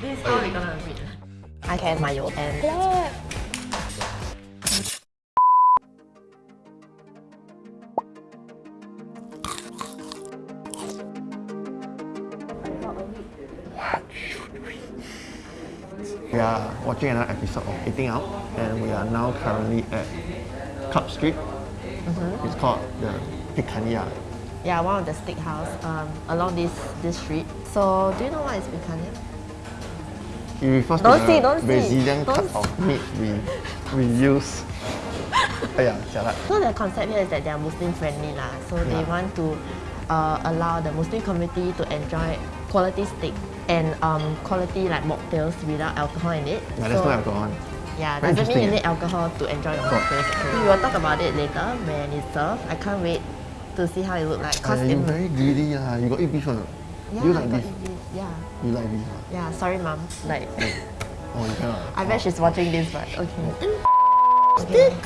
This is how we're gonna read. I can my mayo and clap. We are watching another episode of Eating Out and we are now currently at Club Street. It's called the Picanha. Yeah, one of the steakhouse um, along this this street. So, do you know what is picanha? It refers Don't to see, the don't see. Brazilian Don't cut of meat we, we use. yeah. So the concept here is that they are Muslim friendly lah. So they Yeah. want to uh, allow the Muslim community to enjoy quality steak and um, quality like mocktails without alcohol in it. Yeah, there's so, no alcohol. Yeah, Very doesn't mean you need alcohol to enjoy your mocktails. actually. We will talk about it later when it's served. I can't wait to see how it look like. Cause Uh, you very greedy lah. You got eat beef or not? Yeah, you I like got beef? beef. Yeah, You like beef ah? yeah. Sorry, mom. Like, Oh, you cannot. I bet she's watching this, but okay.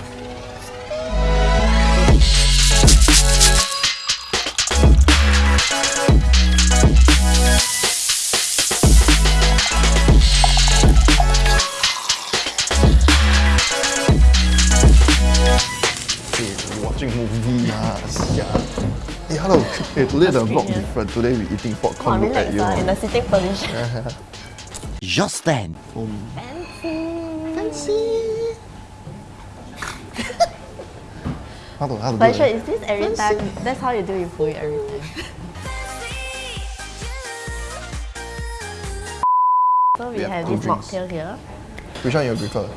Okay, watching movie. Yeah. Hey, hello. Hey, today the vlog different. Today we eating Wow, popcorn. Look relax at you. ah, in a sitting position. Just then, Um, Fancy. fancy. how to how to do But sure, it? is this every time? That's how you do your food every time. So we, We have have this drinks. mocktail here. Which one you prefer?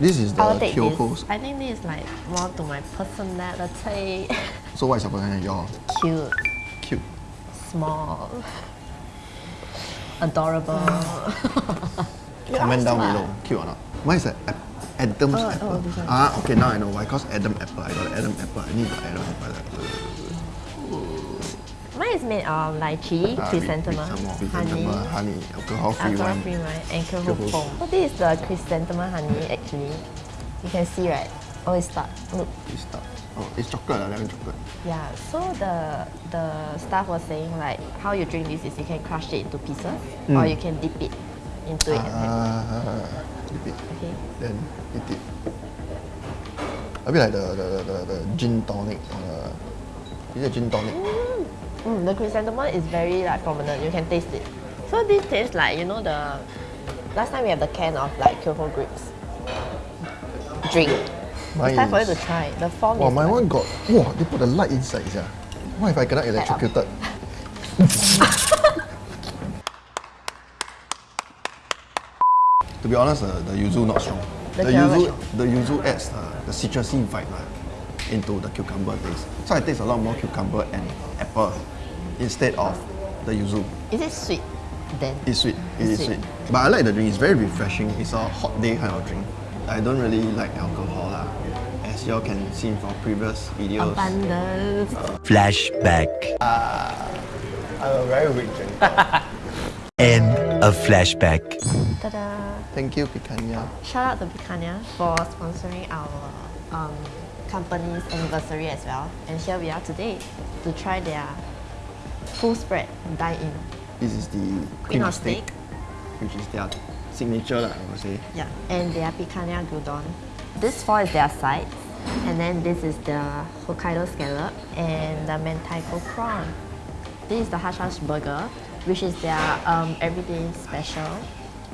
This is the I'll take Kyoko's. this. I think this is like more to my personality. So what is your personality? Cute, cute. small, adorable. Comment down below. Cute or not? Why is that? Adam's Oh, oh, apple. one. ah, okay, now I know why. Cause Adam apple. I got Adam apple. I need the Adam apple. Mine is made of lychee, uh, with- chrysanthemum, with honey, honey, alcohol-free alcohol wine. free wine, and foam. So this is the chrysanthemum honey actually. You can see right? Oh, it's stuck. Look. It's. Oh, it's chocolate. Uh, lemon chocolate. Yeah, so the the staff was saying like how you drink this is you can crush it into pieces or you can dip it into it Ah, dip it. okay. Then eat it. A bit like the the, the, the gin tonic. Uh, is it gin tonic? Mm, the chrysanthemum is very like prominent. You can taste it. So this tastes like you know the last time we have the can of like Kyoho grapes. Drink. Mine It's time for you to try. The form Wow, my one got. Wow, they put the light inside. Yeah. What if I cannot electrocuted? to be honest, uh, the yuzu not strong. The The, yuzu, the yuzu adds uh, the citrusy vibe uh, into the cucumber taste. So I taste a lot more cucumber and apple instead of the yuzu. is it sweet? Then It's sweet. It It's is sweet. sweet. But I like the drink. It's very refreshing. It's a hot day kind of drink. I don't really like alcohol lah. As you all can see from previous videos. abundance. flashback, I'm a very weak drinker. end of flashback. Ta-da! Thank you, Picanha. Shout out to Picanha for sponsoring our um, company's anniversary as well. And here we are today to try their full spread dine-in. This is the Queen cream of steak, steak. which is their signature lah, I would say. Yeah. And their picanha gyudon. This four is their sides. And then this is the Hokkaido scallop and the mentaiko prawn. This is the hash hash burger, which is their um, everyday special.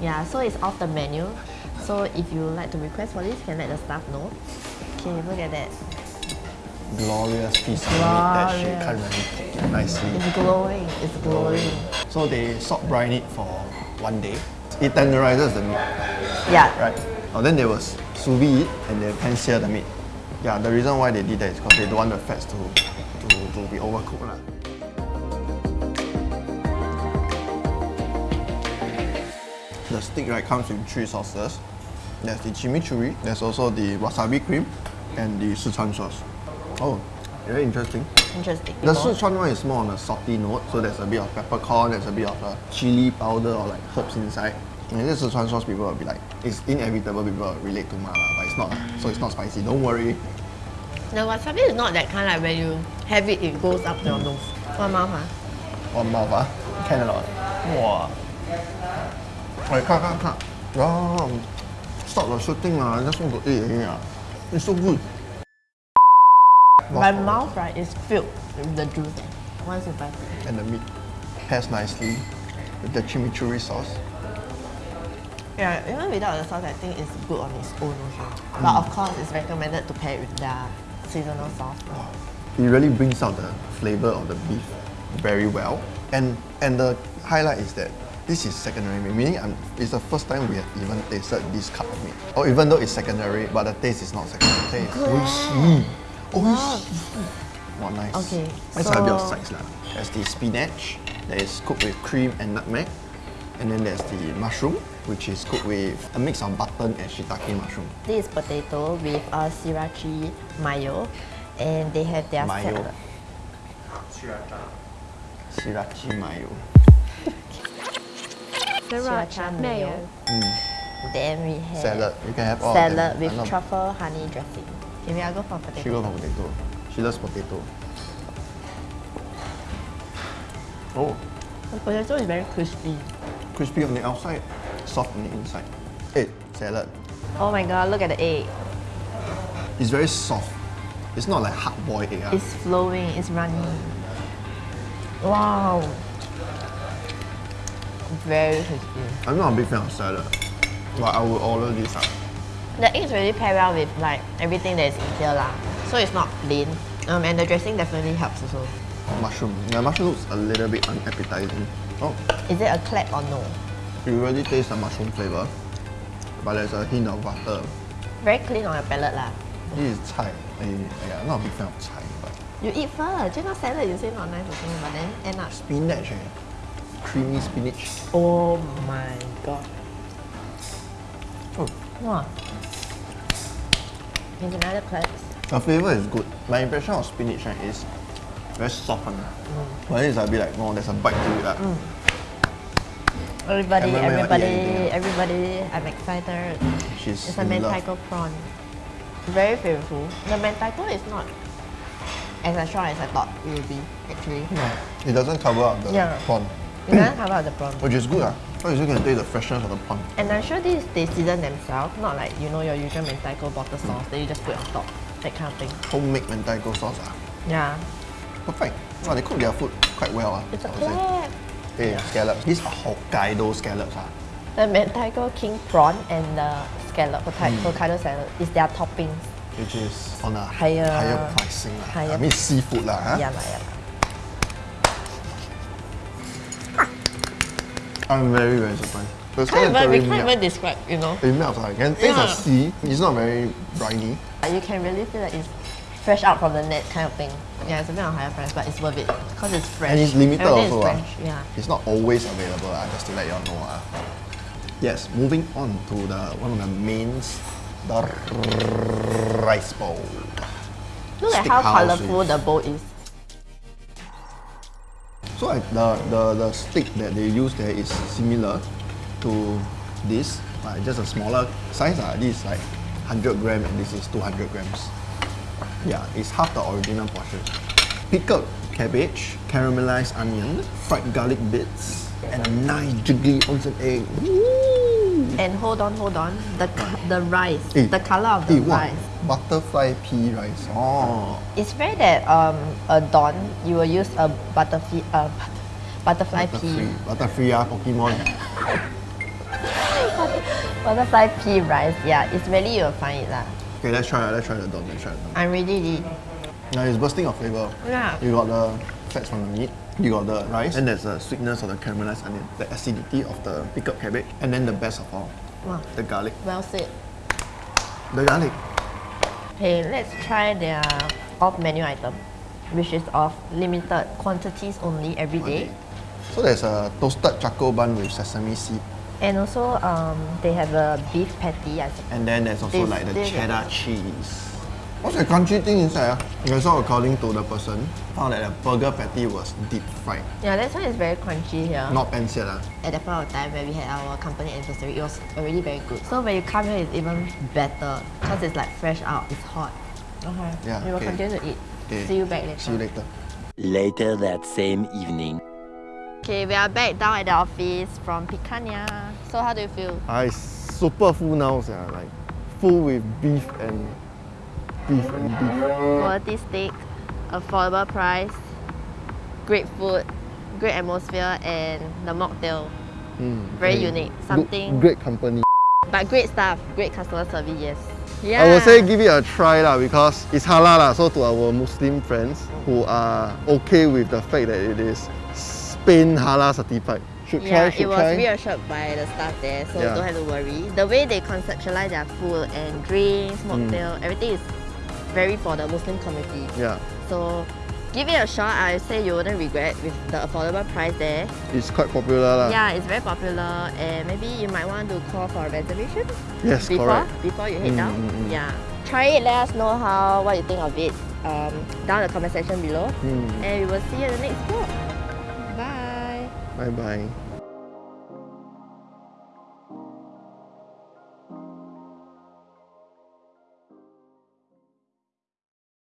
Yeah, so it's off the menu. So if you like to request for this, you can let the staff know. Okay, look at that. Glorious piece of meat that she can't really cook nicely. It's glowing. It's glowing. So they salt brine it for one day. It tenderizes the meat, Yeah. right? Oh, then they will sous vide it and they pan sear the meat. Yeah, the reason why they did that is because they don't want the fats to, to, to be overcooked. lah. The steak right comes with three sauces. There's the chimichurri, there's also the wasabi cream, and the Sichuan sauce. Oh, very interesting. Interesting. The Sichuan one is more on a salty note, so there's a bit of peppercorn, there's a bit of uh, chili powder or like herbs inside. And this Sichuan sauce, people will be like, it's inevitable people will relate to mala, but it's not, lah. so it's not spicy. Don't worry. The wasabi is not that kind like when you have it, it goes up your nose. One mouth, huh? One mouth, ah, can or not? Wow. 喂，cut cut cut. cut. Oh, stop the shooting ah. I just want to eat already ah. It's so good. My mouth right is filled with the juice. Once you bite it. And the meat pairs nicely with the chimichurri sauce. Yeah, even without the sauce, I think it's good on its own also. But mm. of course, it's recommended to pair it with the seasonal sauce. It really brings out the flavor of the beef very well. And and the highlight is that this is secondary meat, meaning I'm, it's the first time we have even tasted this cut of meat. Or even though it's secondary, but the taste is not secondary. Taste. Oishi. Oishi. Wow, nice. Okay, Let's have a bit of so- sides lah. There's the spinach that is cooked with cream and nutmeg. And then there's the mushroom, which is cooked with a mix of button and shiitake mushroom. This is potato with uh, sriracha mayo, and they have their Mayo. salad. Sriracha mayo. Sriracha mayo. Then we have Salad. You can have all of them. salad with truffle honey dressing. I'll go for potato. She go for potato. She loves potato. Oh, The potato is very crispy. crispy on the outside, soft on the inside. Hey, salad. Oh my god, look at the egg. It's very soft. It's not like hard boiled egg. ah. It's flowing, it's running. Wow. Very crispy. I'm not a big fan of salad, but I will order this out. The eggs really pair well with like everything that is in here lah. So it's not plain. Um, and the dressing definitely helps also. Mushroom. The mushroom looks a little bit unappetizing. Oh, Is it a clap or no? you really taste the mushroom flavor, but there's a hint of butter. Very clean on your palate lah. This is chai. Eh, yeah, I'm not a big fan of chai, but You eat first. Just now salad you say not nice also, but then end up. spinach, eh? creamy spinach. Oh my god. Oh. Wow. Here's another clap. The flavor is good. My impression of spinach right, is very soft one. But then it's a bit like, oh, there's a bite to it. lah. Everybody, Everyone will eat everybody, everybody, I'm excited. She's It's a in love. mentaiko prawn. Very flavorful. The mentaiko is not as strong as I thought it would be, actually. It doesn't cover up the Yeah. prawn, It doesn't cover up the prawn. which is good. Ah. So you can taste the freshness of the prawn. And I'm sure this they season themselves, not like you know your usual mentaiko bottle sauce that you just put on top, that kind of thing. Homemade mentaiko sauce. Ah. Yeah, Perfect. Wow, they cook their food quite well. Ah, it's a I would say. clap. Hey, scallops. These are Hokkaido scallops. Ah. The mentaiko king prawn and the scallop, Hmm. Hokkaido salad, is their toppings. Which is on a Higher- higher pricing. lah. I mean seafood. Lah, huh? Yeah, yeah. I'm very, very surprised. The Can't scallop even, we very can't melt. even describe, you know. It melts. Ah. You can taste Yeah. the sea. It's not very briny. You can really feel like it's fresh out from the net kind of thing. Yeah, it's a bit on higher price, but it's worth it because it's fresh. And it's limited Everything also. Is ah. fresh. Yeah. It's not always available, ah, just to let you all know. ah. Yes, moving on to the one of the mains, the rice bowl. Look at how colorful the bowl is. So like the, the, the stick that they use there is similar to this, but just a smaller size. Uh. This is like 100 gram and this is 200 grams. Yeah, it's half the original portion. Pickled cabbage, caramelized onion, fried garlic bits, and a nice jiggly onsen egg. Woo! And hold on, hold on. The the rice, Eh, the color of the eh, what? rice. Butterfly pea rice. Oh. It's rare that um a don you will use a butterfly uh, butterfly pea Butterfree. Butterfree ah, Pokemon. butterfly pea rice. Yeah, it's really you'll find it lah. Okay, let's try. Let's try the don. Let's try the don. I'm ready. Now it's bursting of flavor. Yeah. You got the fats from the meat, you got the rice, and there's the sweetness of the caramelized onion, the acidity of the pickled cabbage, and then the best of all, Wow, the garlic. well said. The garlic. Okay, let's try their off menu item, which is of limited quantities only every day. Okay. So there's a toasted charcoal bun with sesame seed, And also, um, they have a beef patty. I think. and then there's also This- like the this- cheddar cheese. What's the crunchy thing inside? Ah? Okay, so according to the person, found that the burger patty was deep fried, Yeah, that's why it's very crunchy here. not pan seared. ah. At that point of time when we had our company anniversary, it was already very good. So when you come here, it's even better because it's like fresh out, it's hot. Okay. Yeah, We will okay. continue to eat. Okay. See you back later. See you later. Later that same evening. Okay, we are back down at the office from Picanha. So how do you feel? I super full now, sia, like full with beef and beef and beef. Quality steak, affordable price, great food, great atmosphere, and the mocktail. Mm, Very unique. Something- great company. But great staff, great customer service, yes. Yeah. I would say give it a try lah because it's halal lah. So to our Muslim friends who are okay with the fact that it is Spain halal certified, should Yeah, try. It was try. reassured by the staff there, so Yeah. don't have to worry. The way they conceptualize their food and drinks, Mm. mocktail, everything is very for the Muslim community. Yeah, So give it a shot. I say you wouldn't regret with the affordable price there. it's quite popular lah. Yeah, it's very popular, and maybe you might want to call for a reservation Yes, before correct. before you head Mm, down. mm, mm. Yeah, try it. Let us know how what you think of it um, down in the comment section below, Mm. and we will see you in the next vlog. Bye. Bye bye.